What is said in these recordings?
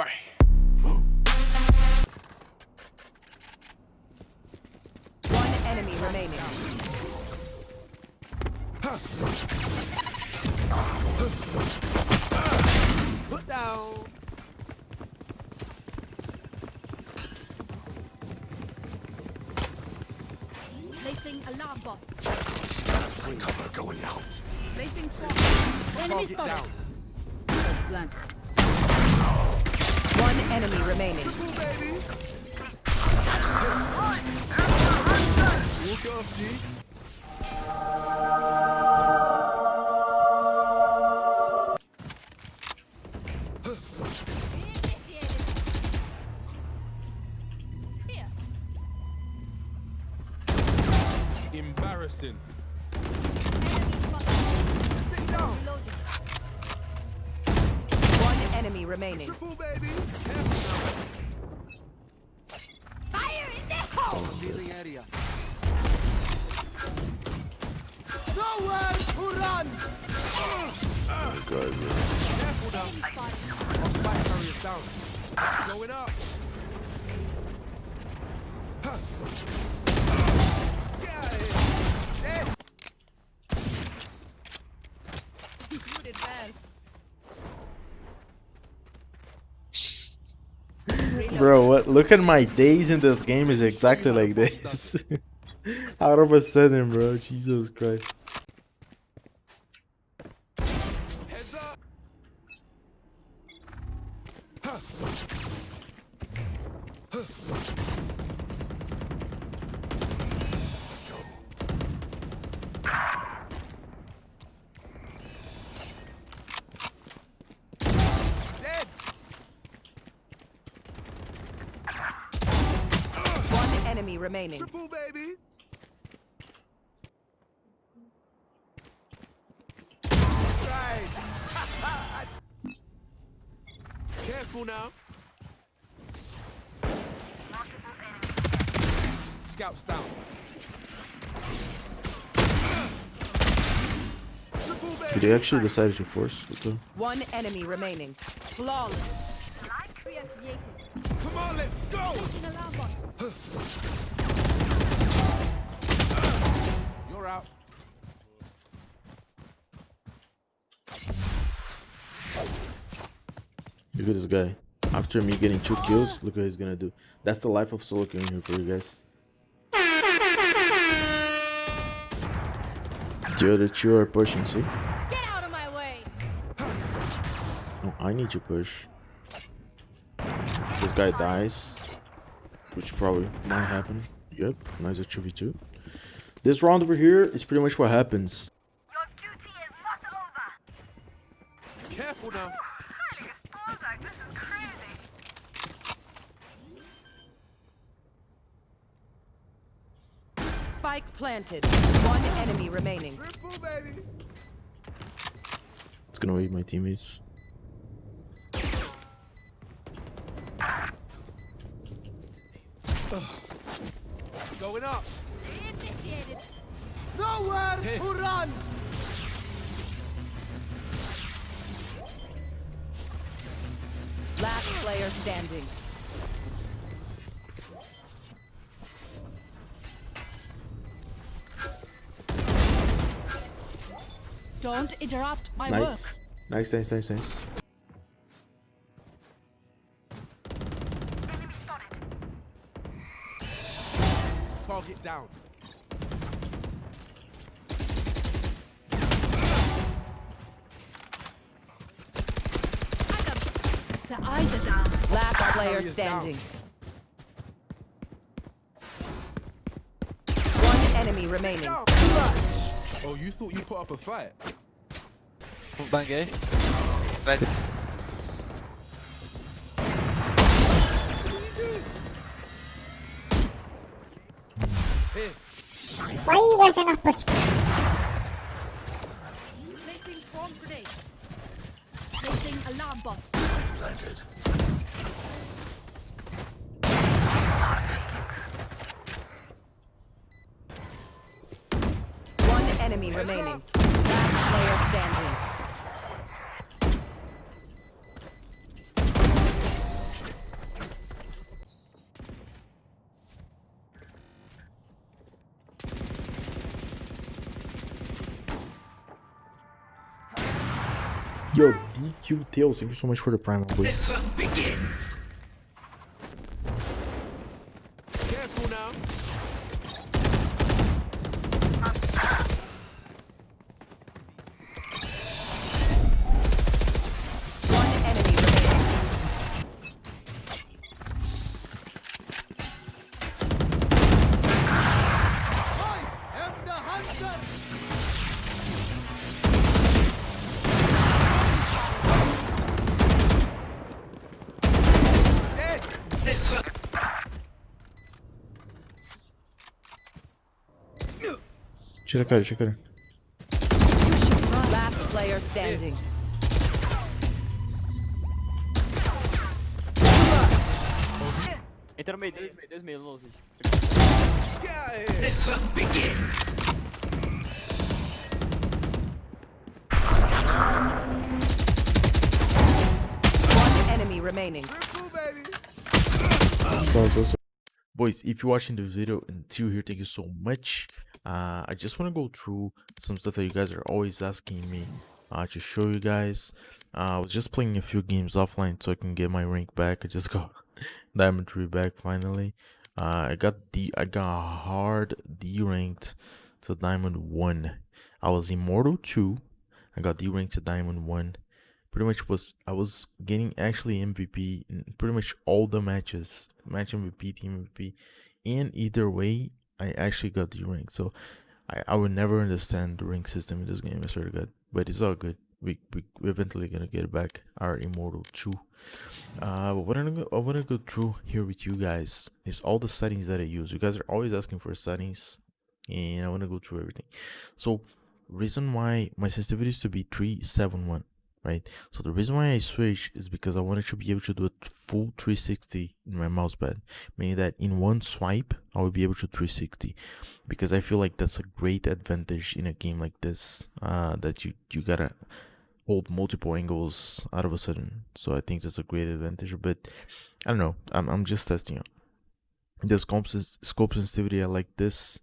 One enemy remaining. Put down. Placing alarm bot. Cover going out. Placing swamp. Enemy spotted. Blank. One enemy remaining. Embarrassing. Enemy remaining. Triple, baby. Fire in the hole. Revealing area. Nowhere to run. God, Careful now. Our spike carrier's down. Going up. Of here. Dead. You did well. Bro, what? Look at my days in this game is exactly like this. Out of a sudden, bro. Jesus Christ. Remaining. Triple, baby. Right. Careful now. Scouts down. Did baby. they actually decide to force? What the- One enemy remaining. Flawless. Barrier created. Come on, let's go. Placing alarm bot. You're out. Look at this guy. After me getting two kills, look what he's gonna do. That's the life of solo queuing here for you guys. The other two are pushing, see? Get out of my way. No, I need to push. This guy dies. Which probably might happen. Yep, nice 2v2. This round over here is pretty much what happens. Your duty is not over. Careful now. Highly exposed, this is crazy. Spike planted. One enemy remaining. Triple. It's gonna wait my teammates. Going up. Initiated. Nowhere to run. Last player standing. Don't interrupt my Nice. work. Nice, nice, nice, nice. Enemy. Target down. Player standing. One enemy remaining. Oh, you thought you put up a fight? Bang Right. Here. Placing swarm grenade. Placing alarm bot. Planted. One enemy remaining. Last player standing. Yo, DQ Tails, thank you so much for the prime, please. The hunt begins. Tira a cara, tira a cara. Last player standing. Entra no meio, dois meio, dois meio, louco. Get out of here. One enemy remaining. Cool, baby. So, so, so. Boys, if you're watching this video until here, thank you so much. Uh, I just want to go through some stuff that you guys are always asking me uh, to show you guys. Uh, I was just playing a few games offline so I can get my rank back. I just got Diamond 3 back finally. Uh, I got the I got hard D ranked to Diamond 1. I was Immortal 2. I got D ranked to Diamond 1 pretty much was I was getting actually MVP in pretty much all the matches, match MVP, team MVP, and either way, I actually got the ring. So I I would never understand the ring system in this game. I swear to God, but it's all good. We we we're eventually gonna get back our immortal two. Uh, what I'm gonna I want to go through here with you guys is all the settings that I use. You guys are always asking for settings, and I want to go through everything. So reason why my sensitivity is to be 371 right? So the reason why i switched is because i wanted to be able to do a full 360 in my mouse pad meaning that in one swipe i will be able to 360 because i feel like that's a great advantage in a game like this uh that you you gotta hold multiple angles out of a sudden. So i think that's a great advantage but i don't know. I'm, I'm just testing out. The scope, scope sensitivity i like this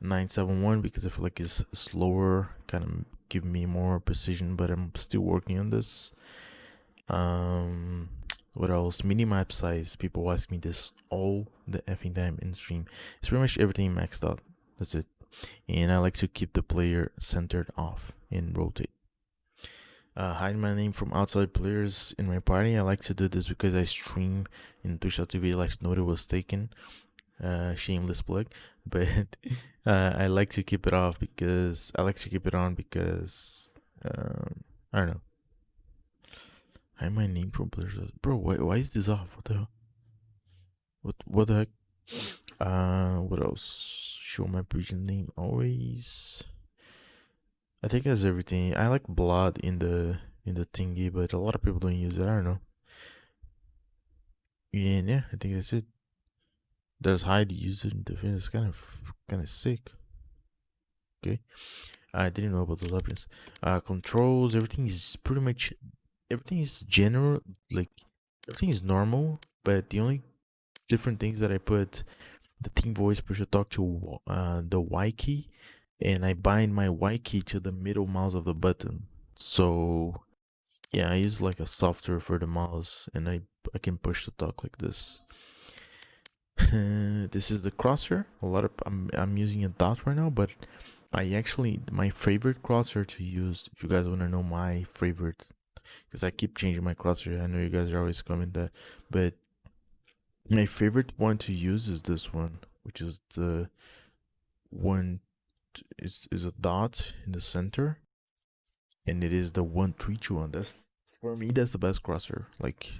971 because I feel like it's slower, kind of give me more precision, but I'm still working on this. Um, what else? Minimap size. People ask me this all the effing time in stream. It's pretty much everything maxed out. That's it. And I like to keep the player centered off and rotate. Uh, hide my name from outside players in my party. I like to do this because I stream in Twitch.tv like Note was taken uh shameless plug but uh i like to keep it off because i like to keep it on because um i don't know. I my name from players bro why, why is this off? What the hell? What what the heck? Uh what else? Show my region name always. I think that's everything. I like blood in the in the thingy but a lot of people don't use it. I don't know. And yeah i think that's it does hide use it in defense. It's kind of kind of sick. Okay, I didn't know about those options. Uh, controls. Everything is pretty much everything is general. Like everything is normal, but the only different things that I put the team voice push to talk to uh the Y key, and I bind my Y key to the middle mouse of the button. So yeah, I use like a software for the mouse, and I I can push to talk like this. this is the crosshair a lot of I'm, I'm using a dot right now but i actually my favorite crosshair to use if you guys want to know my favorite because i keep changing my crosshair i know you guys are always coming that but my favorite one to use is this one which is the one is is a dot in the center and it is the one three two one. That's for me that's the best crosshair like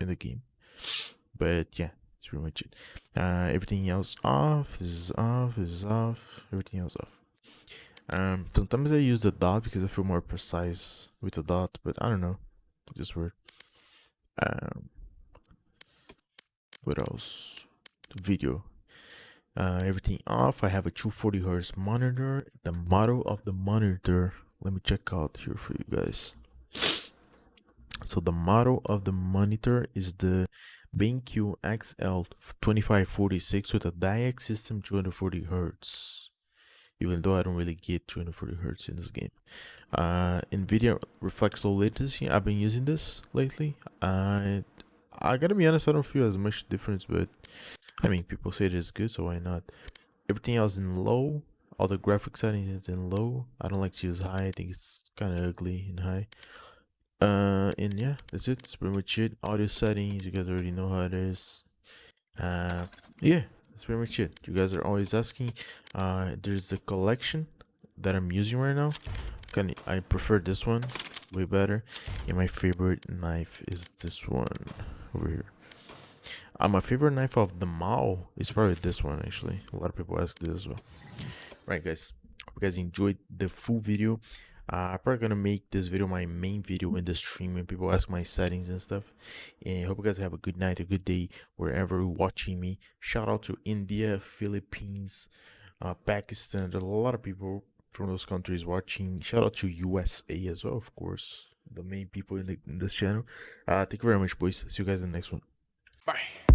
in the game. But yeah that's pretty much it. Uh, everything else off. This is off. This is off. Everything else off. Um, sometimes I use the dot because I feel more precise with the dot, but I don't know. It's just weird. Um, what else? Video. Uh, everything off. I have a 240 hertz monitor. The model of the monitor. Let me check out here for you guys. So the model of the monitor is the BenQ XL2546 with a DyAc system 240 hertz. even though I don't really get 240 hertz in this game. Uh, NVIDIA Reflex low latency. I've been using this lately. I I gotta be honest, I don't feel as much difference, but I mean, people say it is good, so why not? Everything else in low. All the graphic settings is in low. I don't like to use high. I think it's kind of ugly in high. Uh, and yeah, that's it. Pretty much it. Audio settings, you guys already know how it is. Uh, yeah, that's pretty much it. You guys are always asking. Uh, there's a collection that I'm using right now. Kind of, I prefer this one way better. And my favorite knife is this one over here. Uh, my favorite knife of the Mao is probably this one actually. A lot of people ask this as well. Right, guys. Hope you guys enjoyed the full video. Uh, I'm probably gonna make this video my main video in the stream when people ask my settings and stuff. And hope you guys have a good night, a good day wherever you're watching me. Shout out to India, Philippines, uh, Pakistan. There's a lot of people from those countries watching. Shout out to USA as well, of course. The main people in, the, in this channel. Uh, thank you very much, boys. See you guys in the next one. Bye.